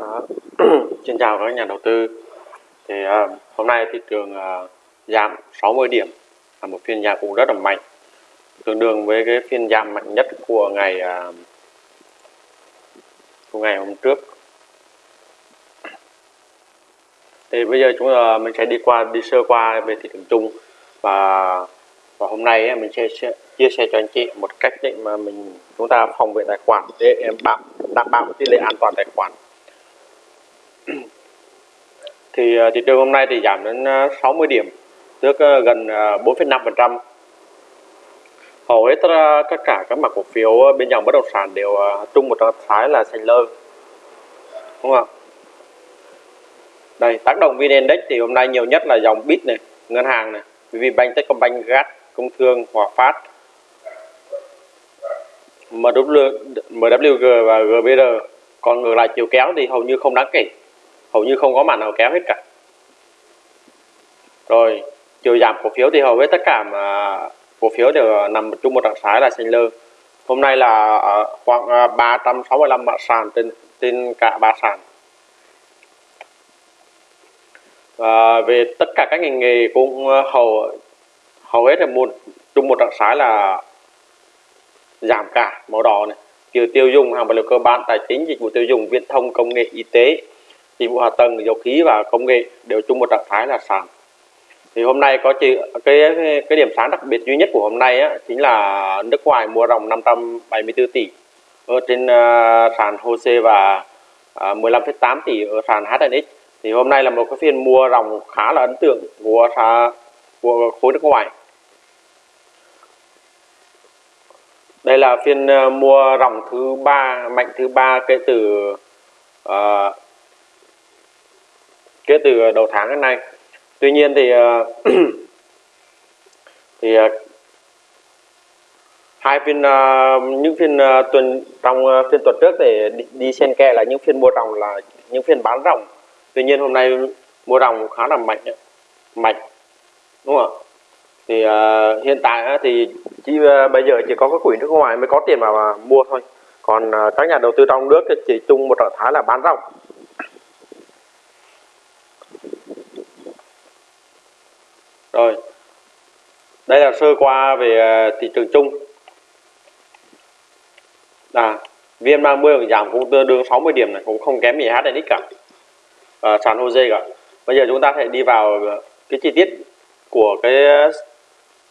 Đó. Dạ. Xin chào các nhà đầu tư. Thì uh, hôm nay thị trường uh, giảm 60 điểm là một phiên giảm cũng rất là mạnh tương đương với cái phiên giảm mạnh nhất của ngày uh, của ngày hôm trước. Thì bây giờ chúng ta mình sẽ đi qua đi sơ qua về thị trường chung và và hôm nay mình sẽ, sẽ chia sẻ cho anh chị một cách để mà mình chúng ta phòng vệ tài khoản để em bảo đảm bảo tỷ lệ an toàn tài khoản. thì ờ, thị trường hôm nay thì giảm đến ờ, 60 điểm tức ờ, gần 4,5% hầu hết tất cả các mặt cổ phiếu bên dòng bất động sản đều chung một trạng thái là xanh lơ đúng không đây tác động vn index thì hôm nay nhiều nhất là dòng bit này ngân hàng này vbank Techcombank, GAT, Công Thương, Hòa Phát, MW, MWG và GBR còn ngược lại chiều kéo thì hầu như không đáng kể hầu như không có màn nào kéo hết cả. Rồi, chiều giảm cổ phiếu thì hầu hết tất cả mà cổ phiếu đều nằm chung một trạng thái là xanh lơ. Hôm nay là à, khoảng à, 365 mã sàn trên trên cả ba sàn. Và về tất cả các ngành nghề cũng à, hầu hầu hết là một chung một trạng thái là giảm cả màu đỏ này. Tiêu tiêu dùng, hàng vật liệu cơ bản, tài chính, dịch vụ tiêu dùng, viễn thông, công nghệ, y tế dịch vụ hạ tầng dầu khí và công nghệ đều chung một trạng thái là sàn. Thì hôm nay có chỉ cái cái điểm sáng đặc biệt duy nhất của hôm nay á, chính là nước ngoài mua ròng 574 tỷ ở trên uh, sàn HOSE và à, uh, 15,8 tỷ ở sàn HNX thì hôm nay là một cái phiên mua ròng khá là ấn tượng của của khối nước ngoài. Đây là phiên uh, mua ròng thứ ba mạnh thứ ba kể từ uh, kể từ ờ, đầu tháng đến nay. Tuy nhiên thì ờ, thì ờ, hai phiên những phiên tuần trong phiên tuần trước để đi, đi xen kẽ là những phiên mua ròng là những phiên bán ròng. Tuy nhiên hôm nay mua ròng khá là mạnh mạnh đúng không ạ? Thì uh, hiện tại uh, thì chỉ uh, bây giờ chỉ có các quỹ nước ngoài mới có tiền mà, mà mua thôi. Còn uh, các nhà đầu tư trong nước thì chỉ chung một trạng thái là bán ròng. Rồi. Đây là sơ qua về ờ, thị trường chung. Là VN30 giảm cũng tương đương 60 điểm này cũng không kém gì HNX cả ờ, à, sàn Jose cả. Bây giờ chúng ta sẽ đi vào ờ, cái chi tiết của cái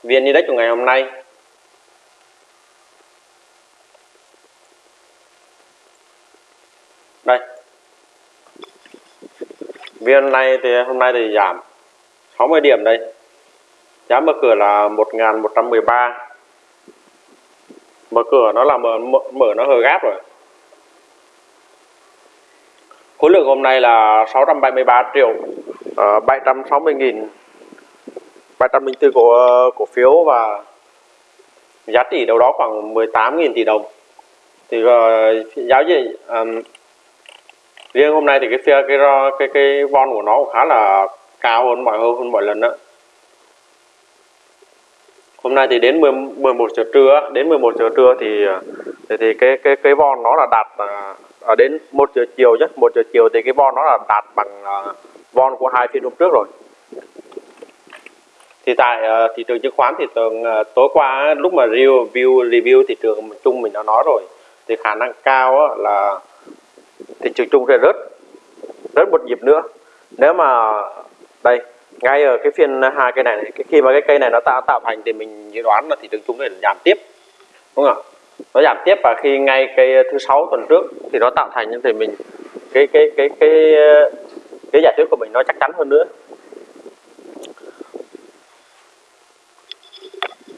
viên Index của ngày hôm nay. Đây. Viên này thì hôm nay thì giảm 60 điểm đây giá mở cửa là 1113 mở cửa nó là mở, mở mở nó hơi gáp rồi. Khối lượng hôm nay là 673 triệu à, uh, 760 nghìn. 304 cổ, ờ, cổ phiếu và giá trị đâu đó khoảng 18.000 tỷ đồng. Thì ờ, uh, giáo gì um, riêng hôm nay thì cái cái cái cái, cái von của nó cũng khá là cao hơn mọi hơn, hơn mọi lần đó hôm nay thì đến 10, 11 giờ trưa đến 11 giờ trưa thì à, thì, thì cái cái cái von nó là đạt ở à, đến 1 giờ chiều chứ. 1 giờ chiều thì cái von nó là đạt bằng à, von của hai phiên hôm trước rồi. Thì tại uh, thị trường chứng khoán thì tuần uh, tối qua lúc mà review review thị trường chung mình đã nói rồi thì khả năng cao uh, là thị trường chung sẽ rớt rớt một nhịp nữa. Nếu mà đây ngay ở cái phiên à, hai cây này, này cái khi mà cái cây này nó tạo tạo thành thì mình dự đoán là thị trường chung này giảm tiếp đúng không ạ? Nó giảm tiếp và khi ngay cây thứ sáu tuần trước thì nó tạo thành thì mình cái cái cái cái cái giả thuyết của mình nó chắc chắn hơn nữa.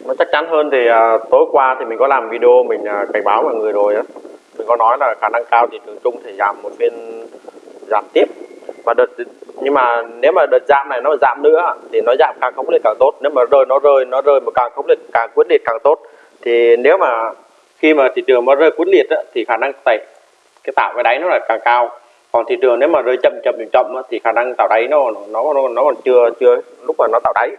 Nó chắc chắn hơn thì à, tối qua thì mình có làm video mình à, cảnh báo mọi người rồi á. Mình có nói là khả năng cao thị trường chung thì giảm một phiên giảm tiếp và đợt nhưng mà nếu mà đợt giảm này nó giảm nữa thì nó giảm càng khốc liệt càng tốt. Nếu mà rơi nó rơi nó rơi mà càng khốc liệt càng quyết liệt càng tốt. Thì nếu mà khi mà thị trường mà rơi quyết liệt á, thì khả năng tẩy cái tạo cái đáy nó là càng cao. Còn thị trường nếu mà rơi chậm chậm chậm á, thì khả năng tạo đáy nó nó nó, nó còn chưa chưa lúc mà nó tạo đáy.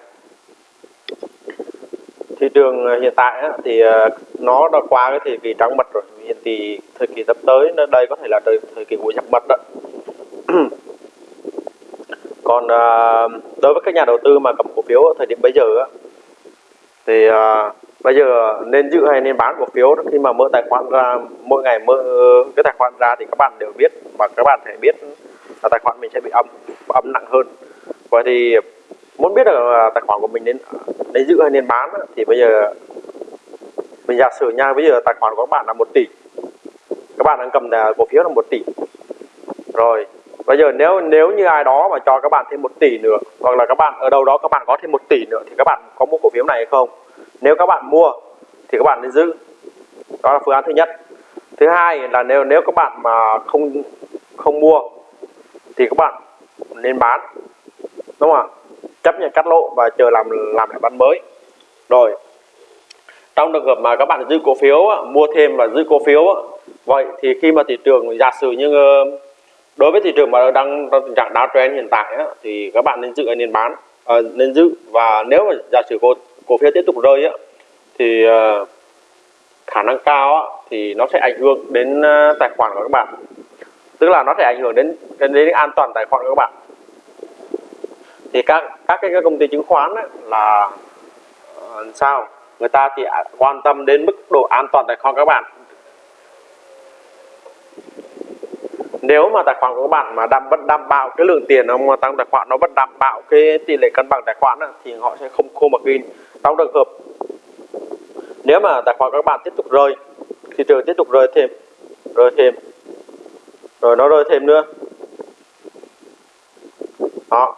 Thị trường ờ, hiện tại á, thì ờ, nó đã qua cái thời kỳ trắng mật rồi. Hiện thì thời kỳ sắp tới đây có thể là thời, thời kỳ của giặc mật đó. còn à, đối với các nhà đầu tư mà cầm cổ phiếu ở thời điểm bây giờ á, thì à, bây giờ nên giữ hay nên bán cổ phiếu khi mà mở tài khoản ra mỗi ngày mở cái tài khoản ra thì các bạn đều biết và các bạn phải biết là tài khoản mình sẽ bị âm âm nặng hơn. Vậy thì muốn biết là à, tài khoản của mình nên nên giữ hay nên bán thì bây giờ mình giả sử nha bây giờ tài khoản của các bạn là một tỷ các bạn đang cầm cổ phiếu là một tỷ. Rồi bây giờ nếu nếu như ai đó mà cho các bạn thêm một tỷ nữa, hoặc là các bạn, ở đâu đó các bạn có thêm một tỷ nữa thì các bạn có mua cổ phiếu này hay không? Nếu các bạn mua thì các bạn nên giữ. Đó là phương án thứ nhất. Thứ hai là nếu nếu các bạn mà không không mua thì các bạn nên bán, đúng không ạ? Chấp nhận cắt lỗ và chờ làm làm lại bán mới. Rồi, trong trường hợp mà các bạn giữ cổ phiếu mua thêm và giữ cổ phiếu vậy thì khi mà thị trường giả sử như đối với thị trường mà đang trong tình trạng downtrend hiện tại á, thì các bạn nên giữ nên bán à, nên giữ. Và nếu mà giả sử cổ cổ phiếu tiếp tục rơi á, thì uh, khả năng cao á, thì nó sẽ ảnh hưởng đến uh, tài khoản của các bạn. Tức là nó sẽ ảnh hưởng đến đến, đến an toàn tài khoản của các bạn. Thì các các cái công ty chứng khoán á, là uh, sao? Người ta thì à, quan tâm đến mức độ an toàn tài khoản các bạn. Nếu mà tài khoản của các bạn mà đảm, vẫn đảm bảo cái lượng tiền mà tăng tài khoản, nó vẫn đảm bảo cái tỷ lệ cân bằng tài khoản thì họ sẽ không khô mặc in. Trong trường hợp nếu mà tài khoản các bạn tiếp tục rơi thị trường tiếp tục rơi thêm rơi thêm, rồi nó rơi thêm nữa. Đó.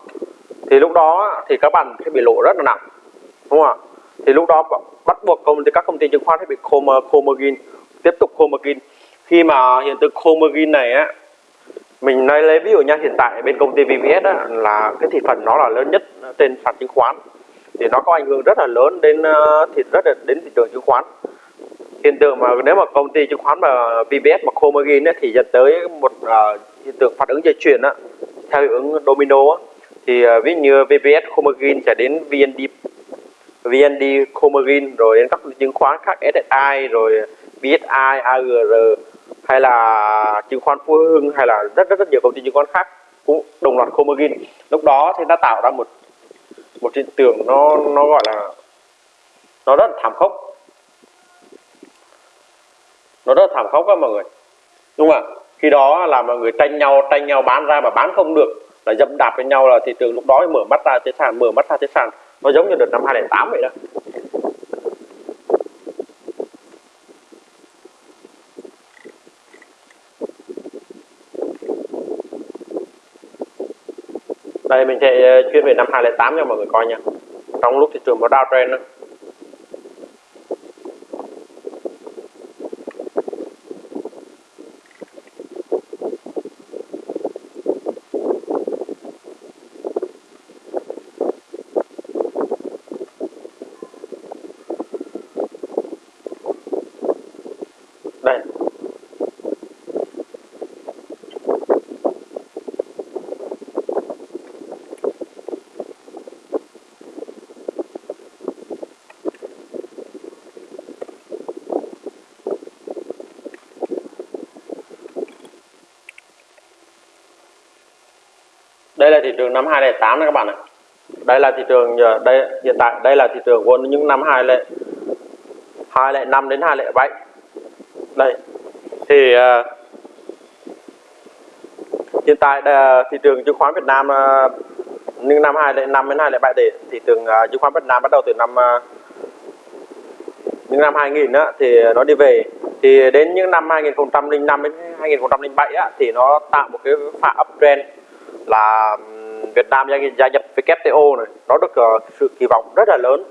Thì lúc đó thì các bạn sẽ bị lỗ rất là nặng, đúng không ạ? Thì lúc đó bắt buộc công ty các công ty chứng khoán sẽ bị khô khô margin tiếp tục khô margin khi mà hiện tượng khô margin này á mình nói lấy ví dụ nha hiện tại bên công ty VPS á, là cái thị phần nó là lớn nhất trên sàn chứng khoán. Thì nó có ảnh hưởng rất là lớn đến thị thì rất là đến thị trường chứng khoán. Hiện tượng mà nếu mà công ty chứng khoán mà VPS mà Comagin thì dẫn tới một uh, hiện tượng phản ứng dây chuyền á theo hiệu ứng domino á, thì uh, ví như VPS Comagin sẽ đến VND VND Comagin rồi đến các chứng khoán khác SSI rồi BSI AGR hay là chứng khoán Phú Hưng, hay là rất rất rất nhiều công ty chứng khoán khác cũng đồng loạt khô margin lúc đó thì nó tạo ra một một hiện tượng nó nó gọi là, nó rất là thảm khốc. Nó rất là thảm khốc các mọi người. Đúng không ạ? Khi đó là mọi người tranh nhau tranh nhau bán ra mà bán không được, là dẫm đạp với nhau là thị trường lúc đó mở mắt ra thế sàn, mở mắt ra thế sàn. Nó giống như đợt năm 2008 vậy đó. Đây, mình sẽ ờ, chuyên về năm 2008 cho mọi người coi nha. Trong lúc thị trường nó downtrend đó. Đây. Là thị trường năm 2008 đó các bạn ạ. Đây là thị trường ờ, đây hiện tại đây là thị trường của những năm 2005 đến 2007 đây thì uh, hiện tại uh, thị trường chứng khoán Việt Nam uh, những năm 2005 đến 2007 thì thị trường uh, chứng khoán Việt Nam bắt đầu từ năm uh, những năm 2000 á, thì nó đi về. Thì đến những năm 2005 đến 2007 á, thì nó tạo một cái pha uptrend là Việt Nam gia, gia nhập WTO này. Nó được uh, sự kỳ vọng rất là lớn.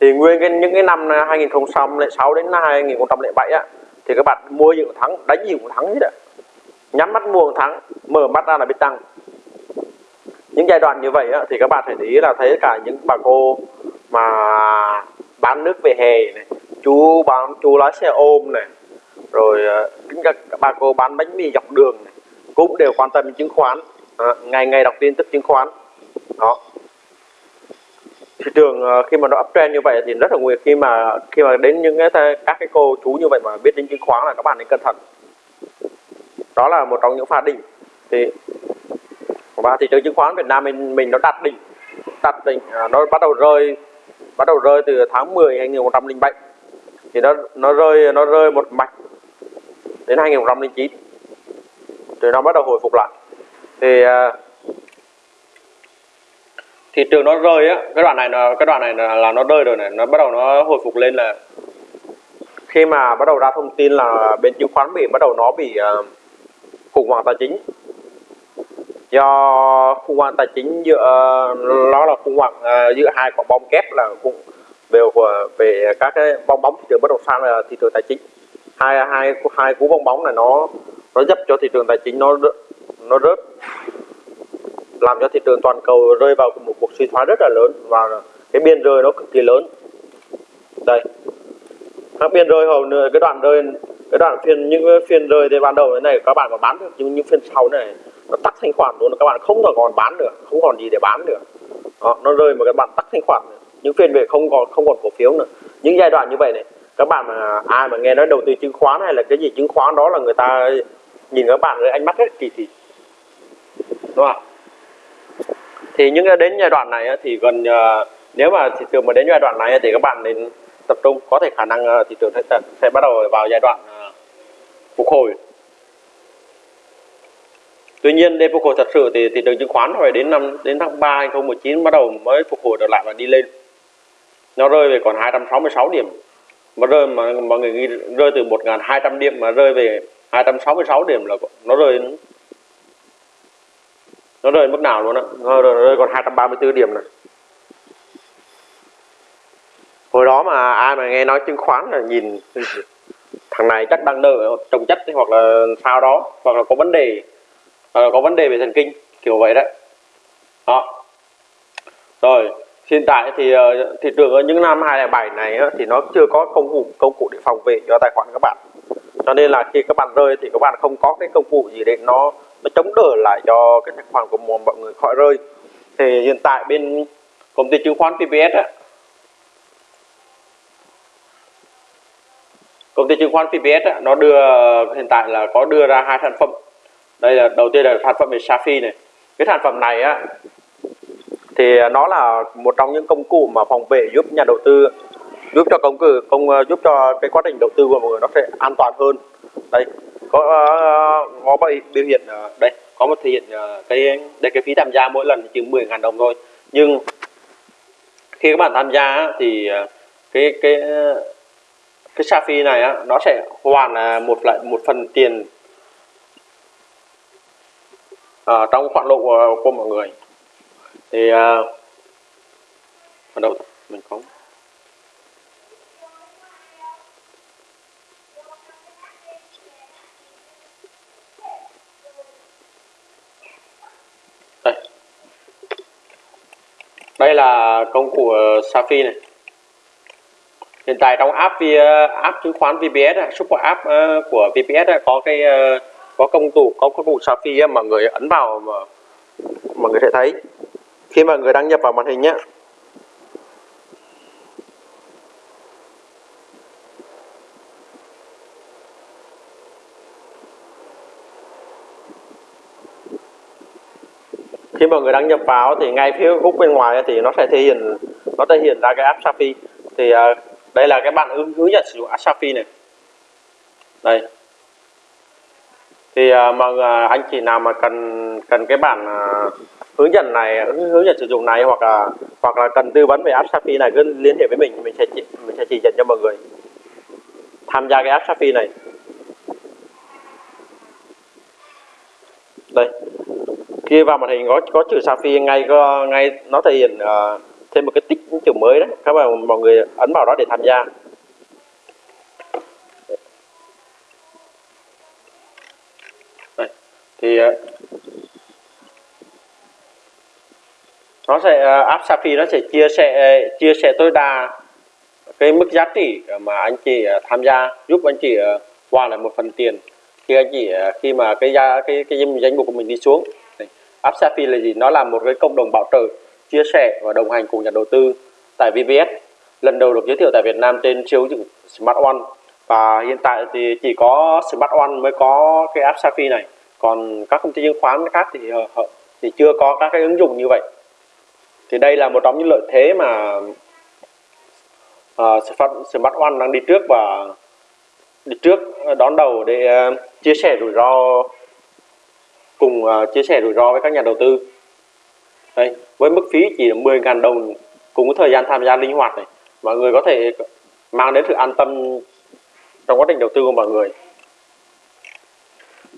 Thì nguyên cái, những cái năm ờ, 2006 đến 2007 á thì các bạn mua gì cũng thắng đánh gì cũng thắng hết ạ nhắm mắt mua cũng thắng mở mắt ra là biết tăng. Những giai đoạn như vậy á, thì các bạn phải để ý là thấy cả những bà cô mà bán nước về hè này chú bán chú lái xe ôm này rồi ờ, các bà cô bán bánh mì dọc đường này cũng đều quan tâm đến chứng khoán à, ngày ngày đọc tin tức chứng khoán. Đó. Thị trường ờ, khi mà nó uptrend như vậy thì rất là nguy khi mà khi mà đến những cái các cái cô chú như vậy mà biết đến chứng khoán là các bạn nên cẩn thận. Đó là một trong những pha đỉnh. Thì và thị trường chứng khoán Việt Nam mình mình nó đạt đỉnh. Đạt đỉnh à, nó bắt đầu rơi bắt đầu rơi từ tháng 10 2007 thì nó nó rơi nó rơi một mạch đến 2009 rồi nó bắt đầu hồi phục lại thì à, thị trường nó rơi á cái đoạn này là cái đoạn này là, là nó rơi rồi này nó bắt đầu nó hồi phục lên là khi mà bắt đầu ra thông tin là bên chứng khoán Mỹ bắt đầu nó bị uh, khủng hoảng tài chính. Do khủng hoảng tài chính giữa nó là khủng hoảng uh, giữa hai quả bom kép là cũng về về các cái bong bóng thị trường bất động sản là thị trường tài chính. Hai hai hai cú bong bóng này nó nó giúp cho thị trường tài chính nó nó rớt làm cho thị trường toàn cầu rơi vào một cuộc suy thoái rất là lớn và cái biên rơi nó cực kỳ lớn. Đây. Các biên rơi hầu cái đoạn rơi cái đoạn phiên những phiên rơi thì ban đầu thế này các bạn còn bán được nhưng những phiên sau này nó tắt thanh khoản luôn các bạn không còn còn bán được không còn gì để bán được. đó, nó rơi mà các bạn tắt thanh khoản. Những phiên về không còn không còn cổ phiếu nữa. Những giai đoạn như vậy này các bạn mà ai mà nghe nói đầu tư chứng khoán hay là cái gì chứng khoán đó là người ta nhìn các bạn với ánh mắt rất kỳ thị. Đúng không thì những đến giai đoạn này thì gần ờ, nếu mà thị trường mà đến giai đoạn này thì các bạn nên tập trung có thể khả năng ờ, thị trường sẽ, sẽ bắt đầu vào giai đoạn ờ, phục hồi Tuy nhiên để phục hồi thật sự thì thị trường chứng khoán phải đến năm đến tháng 3 2019 bắt đầu mới phục hồi trở lại và đi lên. Nó rơi về còn 266 điểm. Mà rơi mà mọi người nghĩ rơi từ 1200 điểm mà rơi về 266 điểm là nó rơi nó rơi mức nào luôn á. Nó rơi còn 234 điểm này. Hồi đó mà ai mà nghe nói chứng khoán là nhìn thằng này chắc đang nợ trồng chất hoặc là sao đó hoặc là có vấn đề uh, có vấn đề về thần kinh kiểu vậy đấy. Đó. Rồi hiện tại thì uh, thị trường ở những năm 2007 này uh, thì nó chưa có công cụ công cụ để phòng vệ cho tài khoản các bạn. Cho nên là khi các bạn rơi thì các bạn không có cái công cụ gì để nó nó chống đỡ lại cho cái tài khoản của mọi người khỏi rơi. Thì hiện tại bên công ty chứng khoán PPS á, công ty chứng khoán PPS á, nó đưa hiện tại là có đưa ra hai sản phẩm. Đây là đầu tiên là sản phẩm về Safi này. Cái sản phẩm này á thì nó là một trong những công cụ mà phòng vệ giúp nhà đầu tư giúp cho công cử công giúp cho cái quá trình đầu tư của mọi người nó sẽ an toàn hơn. Đây có uh, có biểu hiện uh, đây có một thể hiện uh, cái đây cái phí tham gia mỗi lần chỉ 10.000 đồng thôi. Nhưng khi các bạn tham gia thì cái cái cái cái Safi này á, nó sẽ hoàn một lại một phần tiền à, trong khoản lộ của, của mọi người. Thì à, ở đâu mình có đây là công cụ ờ, Safi này. Hiện tại trong app app chứng khoán VPS super app ờ, của VPS có cái ờ, có công cụ, có công cụ Safi mà người ấn vào mà mọi người sẽ thấy. Khi mà người đăng nhập vào màn hình nhé khi mà người đăng nhập vào thì ngay phía góc bên ngoài thì nó sẽ thể hiện nó thể hiện ra cái app Safi thì uh, đây là cái bản hướng hướng dẫn sử dụng app Safi này. Đây. Thì uh, mà uh, anh chị nào mà cần cần cái bản uh, hướng dẫn này hướng dẫn sử dụng này hoặc là hoặc là cần tư vấn về app Safi này cứ liên hệ với mình mình sẽ chỉ, mình sẽ chỉ dẫn cho mọi người tham gia cái app Safi này. Đây khi vào màn hình có có chữ Safi ngay có ngay nó thể hiện uh, thêm một cái tích những chữ mới đấy. Các bạn mọi người ấn vào đó để tham gia. Thì uh, nó sẽ uh, app Safi nó sẽ chia sẻ chia sẻ tối đa cái mức giá trị mà anh chị tham gia giúp anh chị qua lại một phần tiền khi anh chị khi mà cái giá cái cái danh mục của mình đi xuống app Safi là gì? Nó là một cái cộng đồng bảo trợ chia sẻ và đồng hành cùng nhà đầu tư tại VPS lần đầu được giới thiệu tại Việt Nam trên siêu ứng dụng Smart One. Và hiện tại thì chỉ có Smart One mới có cái app Safi này. Còn các công ty chứng khoán khác thì ờ, thì chưa có các cái ứng dụng như vậy. Thì đây là một trong những lợi thế mà uh, Smart One đang đi trước và đi trước ờ, đón đầu để uh, chia sẻ rủi ro cùng uh, chia sẻ rủi ro với các nhà đầu tư đây với mức phí chỉ là 10.000 đồng cùng với thời gian tham gia linh hoạt này mọi người có thể mang đến sự an tâm trong quá trình đầu tư của mọi người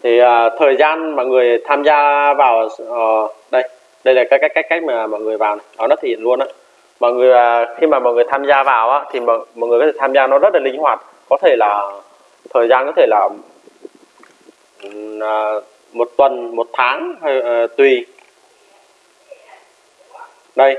thì uh, thời gian mọi người tham gia vào uh, đây đây là cái cách cách cách mà mọi người vào này. đó nó thể hiện luôn á mọi người uh, khi mà mọi người tham gia vào á, thì mọi, mọi người có thể tham gia nó rất là linh hoạt có thể là thời gian có thể là uh, một tuần một tháng hay uh, ờ, tùy. Đây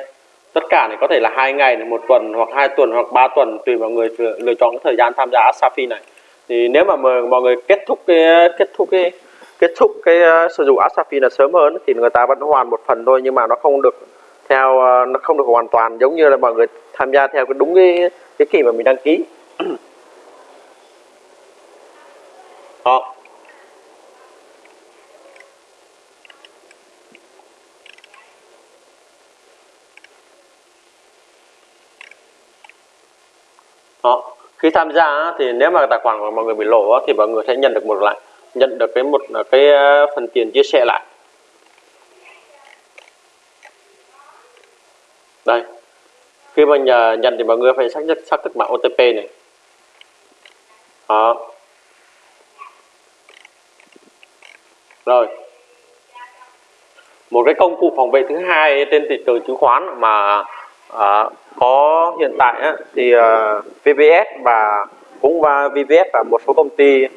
tất cả này có thể là hai ngày một tuần hoặc hai tuần hoặc ba tuần tùy mọi người lựa chọn cái thời gian tham gia Asafi này. Thì nếu mà mọi người kết thúc cái kết thúc cái kết thúc cái uh, sử dụng Asafi là sớm hơn thì người ta vẫn hoàn một phần thôi nhưng mà nó không được theo uh, nó không được hoàn toàn giống như là mọi người tham gia theo cái đúng cái cái kỳ mà mình đăng ký. Đó đó khi tham gia thì nếu mà tài khoản của mọi người bị lỗ thì mọi người sẽ nhận được một lại nhận được cái một ờ, cái ờ, phần tiền chia sẻ lại. Đây. Khi mà nhờ nhận thì mọi người phải xác nhận xác thực mã OTP này. Đó. Rồi. Một cái công cụ phòng vệ thứ hai trên thị trường chứng khoán mà à, có hiện tại á, thì ờ, uh, VPS và cũng và VPS và một số công ty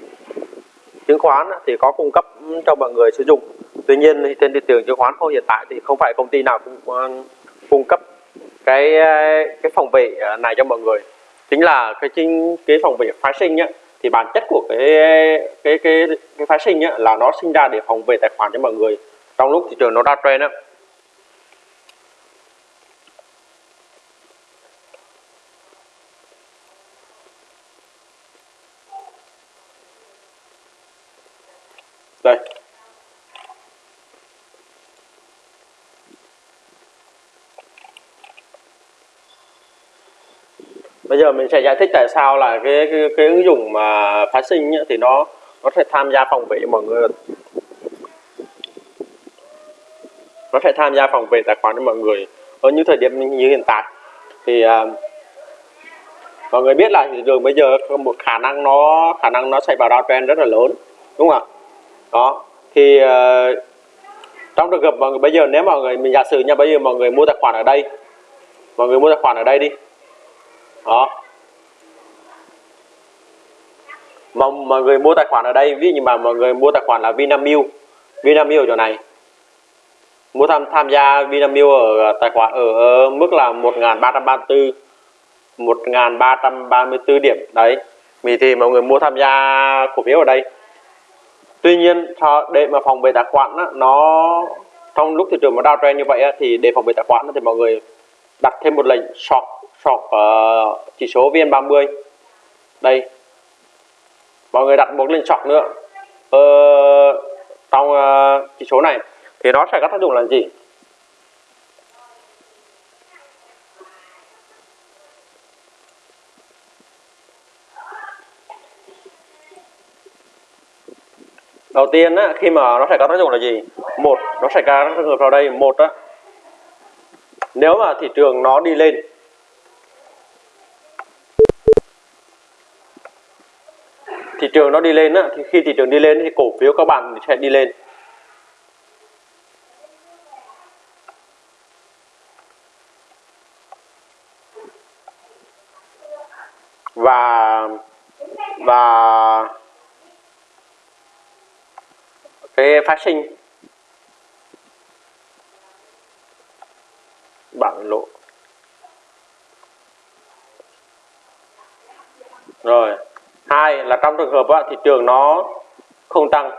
chứng khoán á, thì có cung cấp cho mọi người sử dụng. Tuy nhiên thì trên thị trường chứng khoán không hiện tại thì không phải công ty nào cũng uh, cung cấp cái ờ, cái phòng vệ này cho mọi người. Chính là cái chính cái phòng vệ phái sinh nhá thì bản chất của cái cái cái cái phái sinh nhá là nó sinh ra để phòng vệ tài khoản cho mọi người. Trong lúc thị trường nó trend á đây bây giờ mình sẽ giải thích tại sao là cái cái, cái ứng dụng mà phái sinh nhá, thì nó nó sẽ tham gia phòng vệ mọi người. Nó sẽ tham gia phòng vệ tài khoản cho mọi người. Ở những thời điểm như hiện tại thì uh, mọi người biết là thị trường bây giờ có một khả năng nó khả năng nó xảy vào downtrend rất là lớn đúng không ạ? Đó thì uh, trong trường hợp mọi người bây giờ nếu mọi người mình giả sử nha bây giờ mọi người mua tài khoản ở đây mọi người mua tài khoản ở đây đi đó. Mà mọi người mua tài khoản ở đây ví dụ như mà mọi người mua tài khoản là Vinamilk. Vinamilk ở chỗ này. Mua tham tham gia Vinamilk ở ờ, tài khoản ở, ở mức là 1334 1334 điểm. Đấy. Thì thì mọi người mua tham gia cổ phiếu ở đây. Tuy nhiên để mà phòng về tài khoản á, nó trong lúc thị trường nó downtrend như vậy á, thì để phòng về tài khoản thì mọi người đặt thêm một lệnh short short uh, ờ, chỉ số VN30 đây. Mọi người đặt một lệnh chọn nữa. Ờ, trong uh, chỉ số này thì nó sẽ có tác dụng là gì? Đầu tiên á, khi mà nó sẽ có tác dụng là gì? Một nó sẽ có trường hợp vào đây? Một á. Nếu mà thị trường nó đi lên thị trường nó đi lên á, thì khi thị trường đi lên thì cổ phiếu các bạn sẽ đi lên. Và và cái phát sinh bảng lộ rồi hai là trong trường hợp á, thị trường nó không tăng.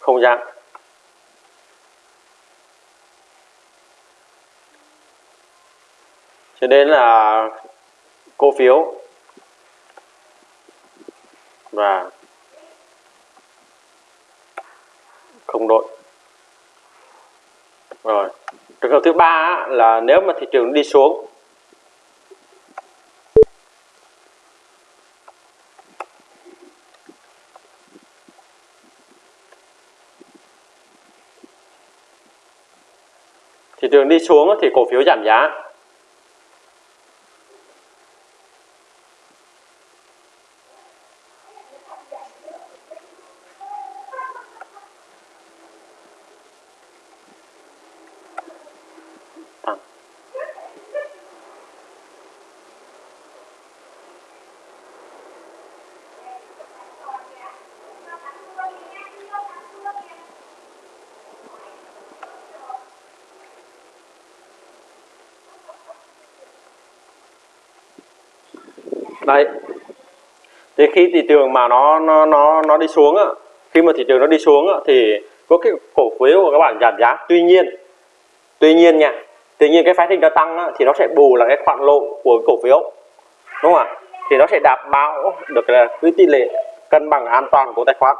Không giảm. Cho nên là cổ phiếu và không đội. Rồi trường hợp thứ ba là nếu mà thị trường đi xuống, thị trường đi xuống thì cổ phiếu giảm giá. Đấy. Thì khi thị trường mà nó nó nó nó đi xuống á khi mà thị trường nó đi xuống á, thì có cái cổ phiếu của các bạn giảm giá. Tuy nhiên tuy nhiên nha tuy nhiên cái phái sinh nó tăng á, thì nó sẽ bù là cái khoản lộ của cổ phiếu. Đúng không ạ? Thì nó sẽ đảm bảo được là cái tỷ lệ cân bằng an toàn của tài khoản.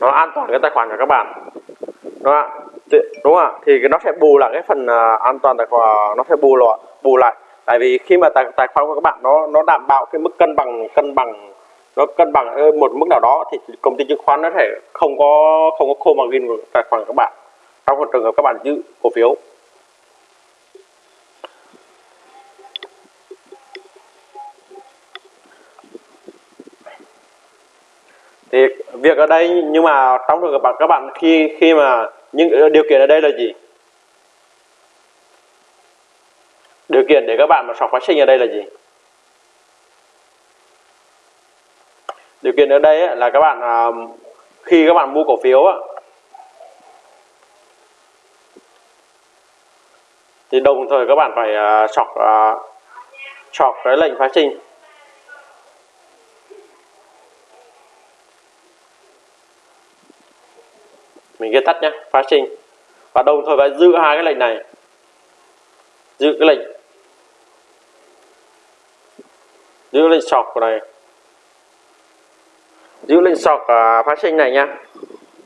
Nó an toàn cái tài khoản của các bạn. Đúng không ạ? Đúng không ạ? Thì nó sẽ bù lại cái phần uh, an toàn tài khoản nó sẽ bù lại bù lại. Tại vì khi mà tài, tài khoản của các bạn nó nó đảm bảo cái mức cân bằng cân bằng nó cân bằng một mức nào đó thì công ty chứng khoán nó thể không có không có khô margin của tài khoản của các bạn. Trong một trường hợp các bạn giữ cổ phiếu thì việc ở đây, nhưng mà trong trường hợp các bạn khi khi mà những điều kiện ở đây là gì? Điều kiện để các bạn mà sọc phát sinh ở đây là gì? Điều kiện ở đây là các bạn à, khi các bạn mua cổ phiếu thì đồng thời các bạn phải à, sọc à, sọc cái lệnh phát sinh. Mình ghi tắt nhé phá sinh và đồng thời phải giữ hai cái lệnh này. Giữ cái lệnh. Giữ lệnh sọc này. Giữ lệnh sọc uh, phá sinh này nha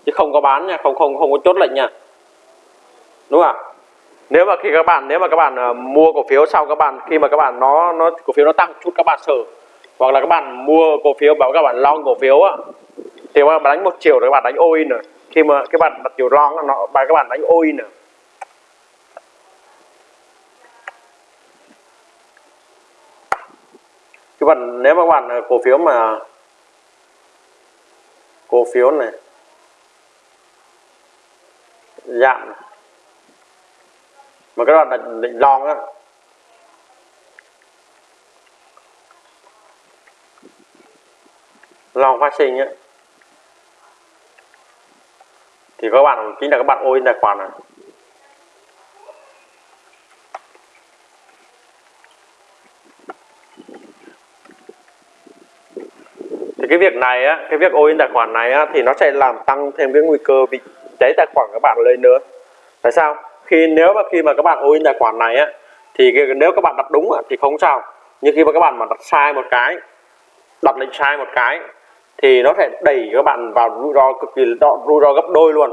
chứ không có bán nha không không không có chốt lệnh nha đúng không ạ? Nếu mà khi các bạn nếu mà các bạn uh, mua cổ phiếu sau các bạn khi mà các bạn nó nó cổ phiếu nó tăng chút các bạn sợ hoặc là các bạn mua cổ phiếu bảo các bạn long cổ phiếu á. Thì các bạn đánh một chiều rồi các bạn đánh all in rồi khi mà các bạn đặt chiều long nó, bài các bạn đánh ôi nữa các bạn, nếu mà các bạn ờ, cổ phiếu mà, cổ phiếu này giảm này. mà các bạn đặt định long á, long phát sinh á thì các bạn chính là các bạn ôi tài khoản này thì cái việc này á cái việc ôi tài khoản này á thì nó sẽ làm tăng thêm cái nguy cơ bị cháy tài khoản các bạn lên nữa. Tại sao? Khi nếu mà khi mà các bạn ôi tài khoản này á thì nếu các bạn đặt đúng á, thì không sao. Nhưng khi mà các bạn mà đặt sai một cái đặt lệnh sai một cái thì nó sẽ đẩy các bạn vào rủi ro cực kỳ rủi ro gấp đôi luôn.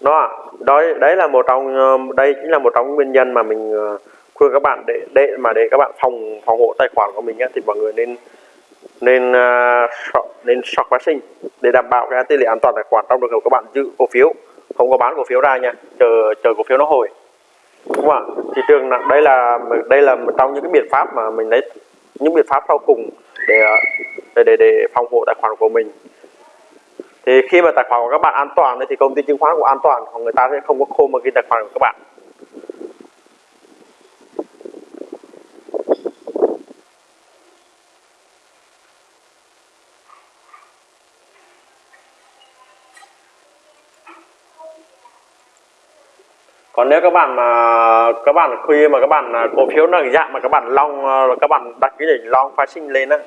Đó đó đấy là một trong ờ, đây chính là một trong nguyên nhân mà mình ờ, khuyên các bạn để để mà để các bạn phòng phòng hộ tài khoản của mình á, thì mọi người nên nên uh, nên sọc phát sinh để đảm bảo cái tỷ lệ an toàn tài khoản trong trường hợp các bạn giữ cổ phiếu. Không có bán cổ phiếu ra nha chờ chờ cổ phiếu nó hồi. Đúng không ạ? Thị trường đây là đây là một trong những cái biện pháp mà mình lấy những biện pháp sau cùng để à, để để, để phòng hộ tài khoản của mình. Thì khi mà tài khoản của các bạn an toàn thì công ty chứng khoán cũng an toàn còn người ta sẽ không có khô mà ghi tài khoản của các bạn. Còn nếu các bạn mà các bạn khi mà các bạn à, cổ phiếu nó dạng mà các bạn long à, các bạn đặt cái lệnh long phái sinh lên á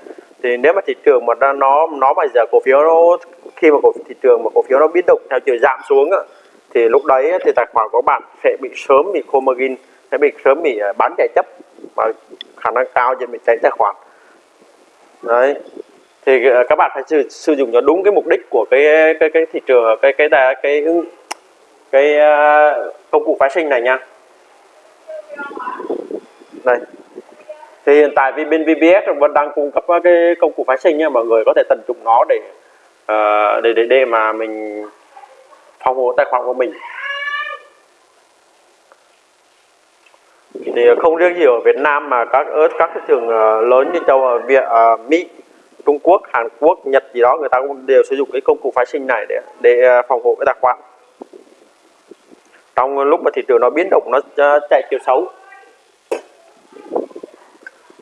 thì nếu mà thị trường mà nó nó bây giờ cổ phiếu nó khi mà cổ thị trường mà cổ phiếu nó biến động theo chiều giảm xuống á, thì lúc đấy thì tài khoản của bạn sẽ bị sớm bị khô margin sẽ bị sớm bị à, bán chạy chấp và khả năng cao sẽ bị cháy tài khoản. Đấy. Thì các bạn phải sử, sử dụng cho đúng cái mục đích của cái cái cái thị trường cái cái cái cái cái, cái uh, công cụ phái sinh này nha. Đây. Thì hiện tại vì bên VBS vẫn đang cung cấp cái công cụ phái sinh nha mọi người có thể tận dụng nó để uh, để để để mà mình phòng hộ tài khoản của mình. Thì không riêng gì ở Việt Nam mà các ở các thị trường ờ, lớn như châu ở Việt uh, Mỹ Trung Quốc Hàn Quốc Nhật gì đó người ta cũng đều sử dụng cái công cụ phái sinh này để để phòng hộ cái tài khoản trong lúc mà thị trường nó biến động, nó chạy chiều xấu.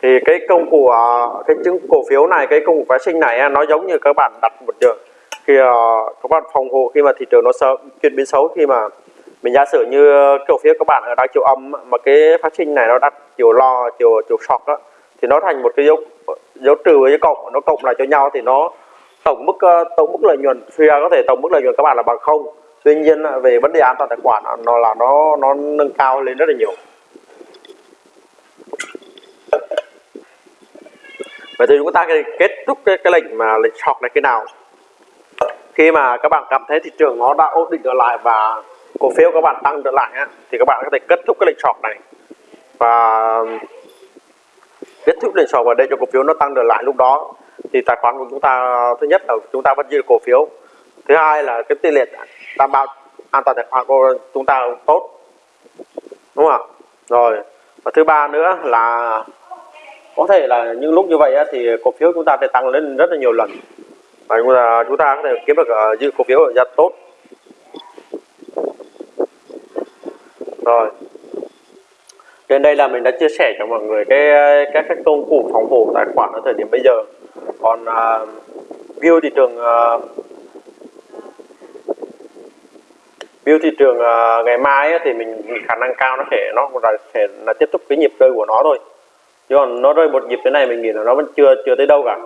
Thì cái công cụ à, cái chứng cổ phiếu này, cái công cụ phái sinh này à, nó giống như các bạn đặt một trường khi à, các bạn phòng hộ khi mà thị trường nó sợ, chuyển biến xấu, khi mà mình giả sử như cổ phiếu các bạn ở đang chiều âm mà cái phát sinh này nó đặt chiều lo, chiều chiều sọt đó thì nó thành một cái dấu dấu trừ với cộng, nó cộng lại cho nhau thì nó tổng mức tổng mức lợi nhuận phía có thể tổng mức lợi nhuận các bạn là bằng không tuy nhiên về vấn đề an toàn tài khoản nó là nó nó nâng cao lên rất là nhiều. Vậy thì chúng ta kết thúc cái, cái lệnh mà lệnh short này cái nào? Khi mà các bạn cảm thấy thị trường nó đã ổn định trở lại và cổ phiếu các bạn tăng trở lại á, thì các bạn có thể kết thúc cái lệnh short này. Và kết thúc lệnh short và để cho cổ phiếu nó tăng trở lại lúc đó thì tài khoản của chúng ta thứ nhất là chúng ta vẫn giữ cổ phiếu. Thứ hai là cái tỷ lệ đảm bảo an toàn tài khoản của chúng ta tốt. Đúng không rồi. Và thứ ba nữa là có thể là những lúc như vậy thì cổ phiếu chúng ta sẽ tăng lên rất là nhiều lần. Và chúng ta chúng ta có thể kiếm được ờ, dư cổ phiếu ở giá tốt. Rồi. Trên đây là mình đã chia sẻ cho mọi người cái các cái công cụ phòng thủ tài khoản ở thời điểm bây giờ. Còn uh, view thị trường uh, view thị trường uh, ngày mai thì mình khả năng cao nó sẽ nó là sẽ là tiếp tục cái nhịp rơi của nó thôi. Chứ còn nó rơi một nhịp thế này mình nghĩ là nó vẫn chưa chưa tới đâu cả.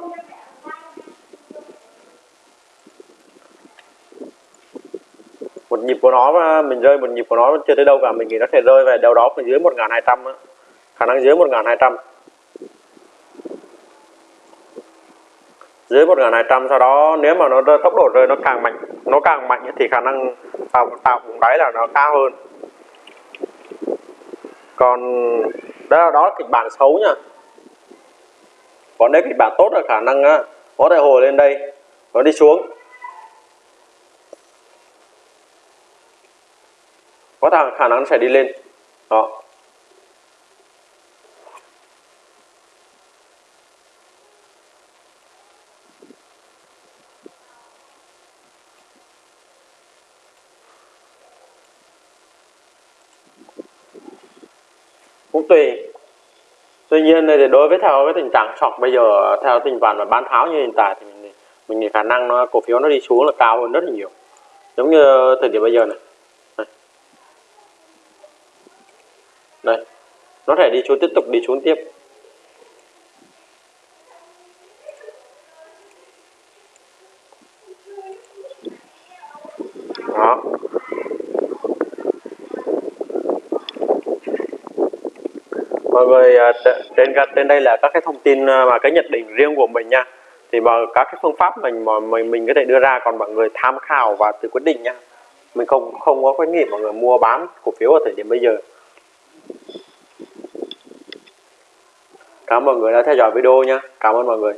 Một nhịp của nó mình rơi một nhịp của nó vẫn chưa tới đâu cả. Mình nghĩ nó sẽ rơi về đâu đó dưới 1200 á. Khả năng dưới 1200 dưới 1200 sau đó nếu mà nó tốc độ rơi nó càng mạnh nó càng mạnh thì khả năng tạo tạo vùng đáy là nó cao hơn. Còn đó đó là kịch bản xấu nha. Còn nếu kịch bản tốt là khả năng á, có thể hồi lên đây nó đi xuống. Có thằng khả năng sẽ đi lên. Đó. Cũng tùy. Tuy nhiên thì đối với theo cái tình trạng sọc bây giờ theo tình trạng mà bán tháo như hiện tại thì mình mình nghĩ khả năng nó cổ phiếu nó đi xuống là cao hơn rất là nhiều. Giống như thời điểm bây giờ này. Đây, đây. nó thể đi xuống tiếp tục đi xuống tiếp đó mọi người à, À, trên trên đây là các cái thông tin à, mà cái nhận định riêng của mình nha. Thì mà các cái phương pháp mình mà mình mình có thể đưa ra còn mọi người tham khảo và tự quyết định nha. Mình không không có khuyến nghị mọi người mua bán cổ phiếu ở thời điểm bây giờ. Cảm ơn mọi người đã theo dõi video nha. Cảm ơn mọi người.